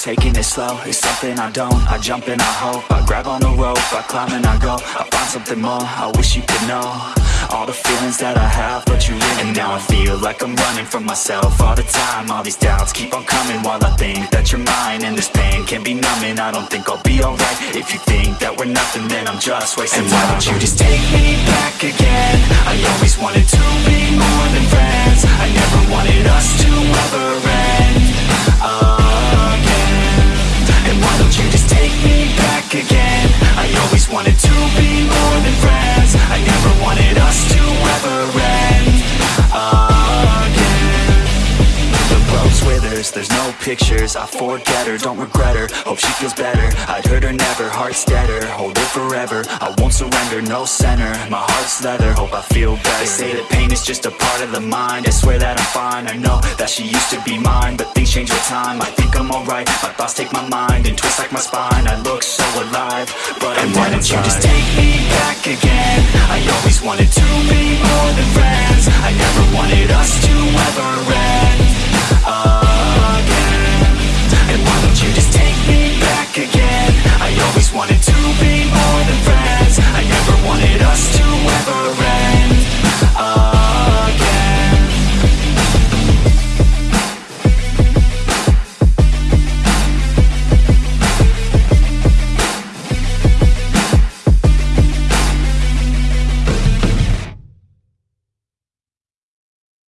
slow, it's something I don't. I jump and I hope, I grab on the rope. I climb and I go, I find something more. I wish you could know All the feelings that I have, but you really And now I feel like I'm running from myself All the time, all these doubts keep on coming While I think that you're mine. And this pain can be numbing. I don't think I'll be alright. If you think that we're nothing, then I'm just wasting time And why don't you just take me back again? I always wanted to be more than friends. I never wanted us to ever end again. The there's no pictures. I forget her, don't regret her. Hope she feels better, I'd hurt her never Heart's deader, hold it forever. I won't surrender, no center. My heart's leather, hope I feel better. They say that pain is just a part of the mind. I swear that I'm fine, I know that she used to be mine But things change with time, I think I'm alright. My thoughts take my mind and twist like my spine. I look so alive, but and why don't you just take me back again. I always wanted to